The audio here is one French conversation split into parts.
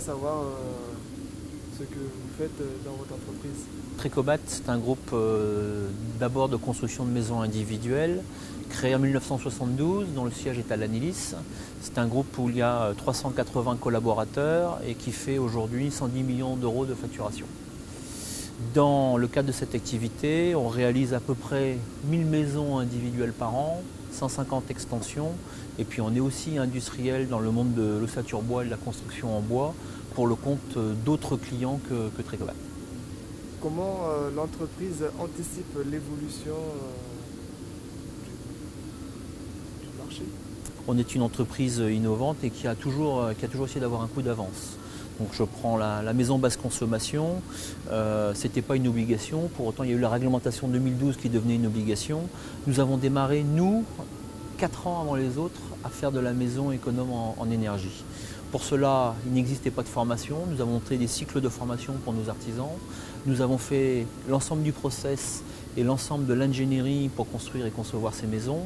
savoir euh, ce que vous faites euh, dans votre entreprise. Tricobat, c'est un groupe euh, d'abord de construction de maisons individuelles, créé en 1972, dont le siège est à l'Anilis. C'est un groupe où il y a 380 collaborateurs et qui fait aujourd'hui 110 millions d'euros de facturation. Dans le cadre de cette activité, on réalise à peu près 1000 maisons individuelles par an, 150 extensions, et puis on est aussi industriel dans le monde de l'ossature bois et de la construction en bois pour le compte d'autres clients que, que. Comment euh, l'entreprise anticipe l'évolution euh, du, du marché? On est une entreprise innovante et qui a toujours, qui a toujours essayé d'avoir un coup d'avance. Donc je prends la, maison basse consommation, euh, ce n'était pas une obligation, pour autant il y a eu la réglementation 2012 qui devenait une obligation. Nous avons démarré, nous, 4 ans avant les autres, à faire de la maison économe en, en énergie. Pour cela, il n'existait pas de formation. Nous avons monté des cycles de formation pour nos artisans. Nous avons fait l'ensemble du process et l'ensemble de l'ingénierie pour construire et concevoir ces maisons.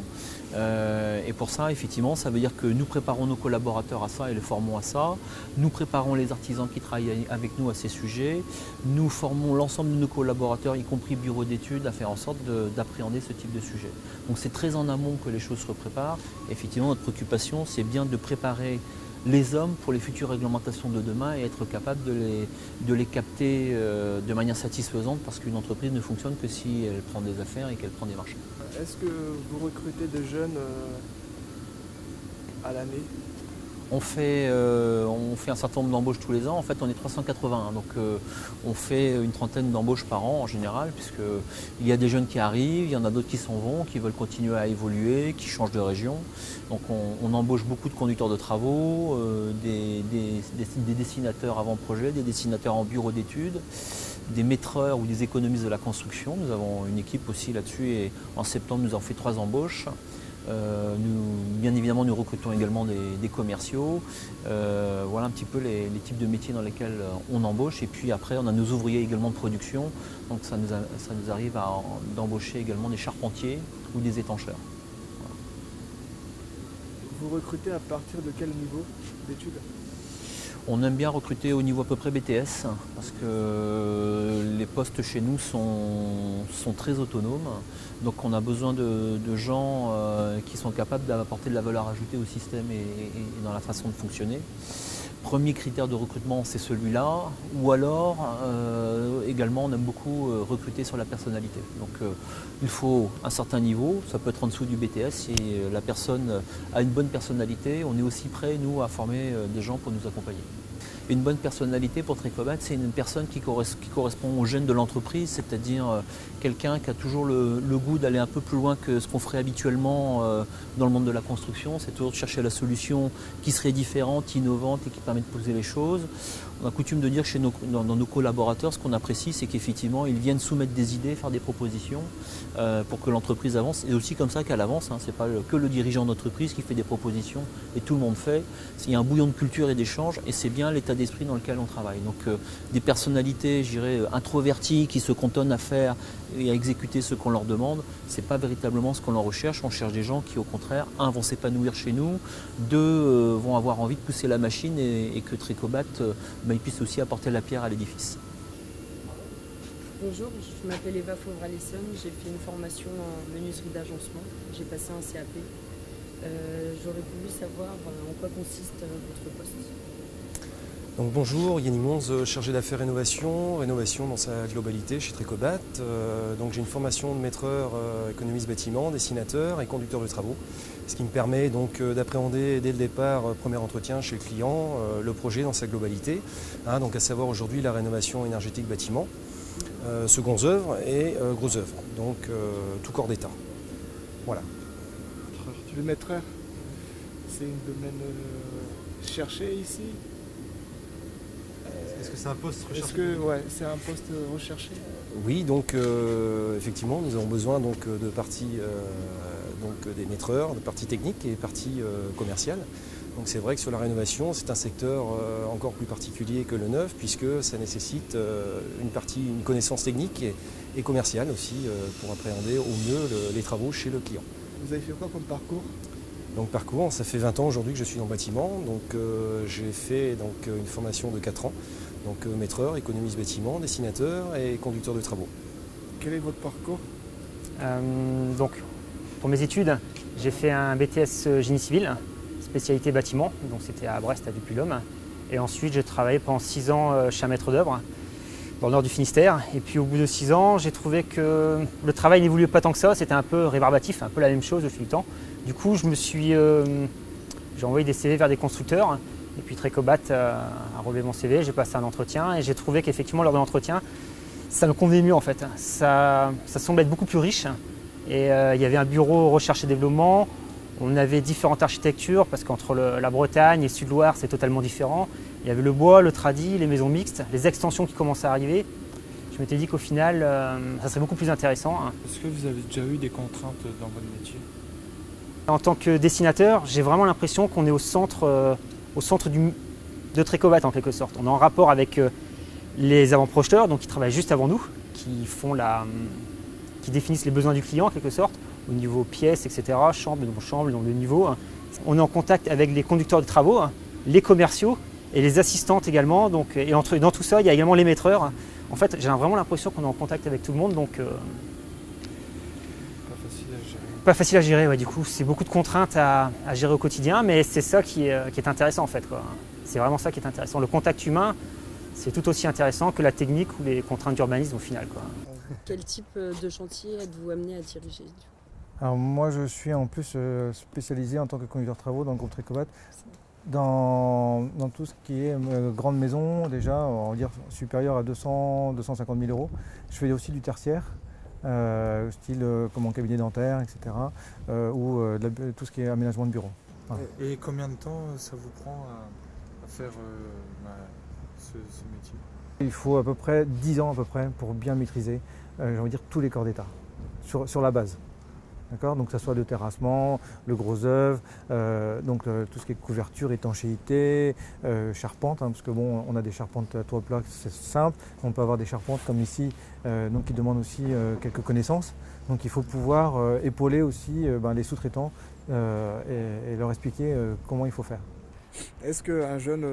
Euh, et pour ça, effectivement, ça veut dire que nous préparons nos collaborateurs à ça et les formons à ça. Nous préparons les artisans qui travaillent avec nous à ces sujets. Nous formons l'ensemble de nos collaborateurs, y compris bureau d'études, à faire en sorte d'appréhender ce type de sujet. Donc c'est très en amont que les choses se préparent. effectivement, notre préoccupation, c'est bien de préparer les hommes pour les futures réglementations de demain et être capable de les, de les capter euh, de manière satisfaisante parce qu'une entreprise ne fonctionne que si elle prend des affaires et qu'elle prend des marchés. Est-ce que vous recrutez des jeunes euh, à l'année? On fait, euh, on fait un certain nombre d'embauches tous les ans. En fait, on est 381. Donc, euh, on fait une trentaine d'embauches par an en général, puisqu'il y a des jeunes qui arrivent, il y en a d'autres qui s'en vont, qui veulent continuer à évoluer, qui changent de région. Donc, on, embauche beaucoup de conducteurs de travaux, euh, des, dessinateurs avant-projet, des dessinateurs en bureau d'études, des maîtreurs ou des économistes de la construction. Nous avons une équipe aussi là-dessus et en septembre, nous avons fait trois embauches. Euh, nous, bien évidemment, nous recrutons également des, commerciaux. Euh, voilà un petit peu les, types de métiers dans lesquels euh, on embauche. Et puis après, on a nos ouvriers également de production. Donc ça nous, ça nous arrive d'embaucher également des charpentiers ou des étancheurs. Vous recrutez à partir de quel niveau d'études? On aime bien recruter au niveau à peu près BTS parce que les postes chez nous sont, très autonomes. Donc on a besoin de, de gens euh, qui sont capables d'apporter de la valeur ajoutée au système et, et, dans la façon de fonctionner. Premier critère de recrutement, c'est celui-là. Ou alors, euh, également, on aime beaucoup euh, recruter sur la personnalité. Donc euh, il faut un certain niveau, ça peut être en dessous du BTS. Si la personne a une bonne personnalité, on est aussi prêt, nous, à former des gens pour nous accompagner. Une bonne personnalité pour Tricobat, c'est une personne qui, correspond, aux gènes de l'entreprise, c'est-à-dire euh, quelqu'un qui a toujours le, goût d'aller un peu plus loin que ce qu'on ferait habituellement euh, dans le monde de la construction. C'est toujours de chercher la solution qui serait différente, innovante et qui permet de poser les choses. On a coutume de dire chez nos collaborateurs, ce qu'on apprécie, c'est qu'effectivement, ils viennent soumettre des idées, faire des propositions euh, pour que l'entreprise avance. Et aussi comme ça qu'elle avance. Hein. Ce n'est pas que le dirigeant d'entreprise qui fait des propositions et tout le monde fait. Il y a un bouillon de culture et d'échange et c'est bien l'état d'esprit dans lequel on travaille. Donc euh, des personnalités, je dirais, introverties qui se cantonnent à faire et à exécuter ce qu'on leur demande, c'est pas véritablement ce qu'on leur recherche. On cherche des gens qui, au contraire, un, vont s'épanouir chez nous, deux, euh, vont avoir envie de pousser la machine et, que Tricobat euh, ben, puisse aussi apporter la pierre à l'édifice. Bonjour, je m'appelle Eva Fauvre-Alisson, j'ai fait une formation en menuiserie d'agencement, j'ai passé un CAP. Euh, J'aurais voulu savoir en quoi consiste votre poste. Bonjour, Yannick Monz, chargé d'affaires rénovation, rénovation dans sa globalité chez Tricobat. Euh, j'ai une formation de maîtreur euh, économiste bâtiment, dessinateur et conducteur de travaux, ce qui me permet donc euh, d'appréhender dès le départ, euh, premier entretien chez le client, euh, le projet dans sa globalité, hein, donc à savoir aujourd'hui la rénovation énergétique bâtiment, secondes œuvres et grosses œuvres, donc tout corps d'état. Voilà. Le maîtreur, c'est un domaine cherché ici? Est-ce que c'est un poste recherché Est-ce que ouais, c'est un poste recherché? Oui, donc euh, effectivement, nous avons besoin donc de parties euh, donc des maîtreurs, de parties techniques et parties euh, commerciales. Donc c'est vrai que sur la rénovation, c'est un secteur euh, encore plus particulier que le neuf puisque ça nécessite euh, une partie, une connaissance technique et, et commerciale aussi euh, pour appréhender au mieux le, les travaux chez le client. Vous avez fait quoi comme parcours? Donc parcours, ça fait 20 ans aujourd'hui que je suis dans le bâtiment. Donc euh, j'ai fait donc, une formation de 4 ans. Donc euh, maîtreur, économiste bâtiment, dessinateur et conducteur de travaux. Quel est votre parcours? Euh, donc, pour mes études, j'ai fait un BTS génie civil, spécialité bâtiment, donc c'était à Brest, à Dupuy-l'Homme. Et ensuite, j'ai travaillé pendant 6 ans euh, chez un maître d'œuvre, dans le nord du Finistère. Et puis au bout de 6 ans, j'ai trouvé que le travail n'évoluait pas tant que ça, c'était un peu rébarbatif, un peu la même chose au fil du temps. Du coup, je me suis, euh, j'ai envoyé des CV vers des constructeurs. Et puis Trecobat euh, a relevé mon CV, j'ai passé un entretien et j'ai trouvé qu'effectivement, lors de l'entretien, ça me convenait mieux en fait. Ça, ça semblait être beaucoup plus riche. Et euh, il y avait un bureau recherche et développement. On avait différentes architectures parce qu'entre la Bretagne et Sud-Loire, c'est totalement différent. Il y avait le bois, le tradi, les maisons mixtes, les extensions qui commençaient à arriver. Je m'étais dit qu'au final, euh, ça serait beaucoup plus intéressant. hein. Est-ce que vous avez déjà eu des contraintes dans votre métier? En tant que dessinateur, j'ai vraiment l'impression qu'on est au centre, euh, de Trécobat en quelque sorte. On est en rapport avec euh, les avant-projeteurs, donc qui travaillent juste avant nous, hum, qui définissent les besoins du client en quelque sorte, au niveau pièces, etc., chambre, donc chambre, donc le niveau. hein. On est en contact avec les conducteurs de travaux, hein, les commerciaux et les assistantes également. Donc, et dans tout ça, il y a également les maîtreurs. En fait, j'ai vraiment l'impression qu'on est en contact avec tout le monde, euh, Pas facile à gérer. Pas facile à gérer, ouais, du coup, c'est beaucoup de contraintes à, à gérer au quotidien, mais c'est ça qui est, euh, qui est intéressant en fait. C'est vraiment ça qui est intéressant. Le contact humain, c'est tout aussi intéressant que la technique ou les contraintes d'urbanisme au final. Quoi. Quel type euh, de chantier êtes-vous amené à diriger du coup? Alors moi je suis en plus euh, spécialisé en tant que conducteur de travaux dans le groupe Trécobat dans, dans tout ce qui est grande maison déjà, on va dire supérieur à 200 250 000 euros. Je fais aussi du tertiaire, euh, style euh, comme en cabinet dentaire, etc. euh, ou la- tout ce qui est aménagement de bureau. Et combien de temps ça vous prend à, à faire bah, ce, ce métier? Il faut à peu près 10 ans à peu près pour bien maîtriser, euh, j'ai envie de dire, tous les corps d'état, sur, sur la base. Donc que soit le terrassement, le gros œuvre, euh, donc euh, tout ce qui est couverture, étanchéité, euh, charpente, hein, parce que bon, on a des charpentes à toit plat, c'est simple. On peut avoir des charpentes comme ici, donc qui demandent aussi quelques connaissances. Donc il faut pouvoir épauler aussi ben, les sous-traitants et, leur expliquer comment il faut faire. Est-ce qu'un jeune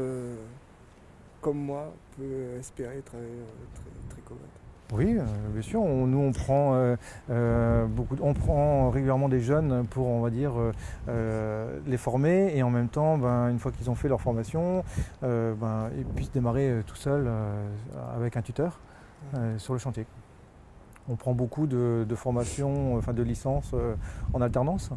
comme moi peut espérer travailler très, très Oui, euh, bien sûr. On- nous, on prend, euh, euh, beaucoup, on prend régulièrement des jeunes pour, on va dire, les former et en même temps, ben, une fois qu'ils ont fait leur formation, ben, ils puissent démarrer tout seuls avec un tuteur sur le chantier. On prend beaucoup de, de formations, enfin de licences en alternance.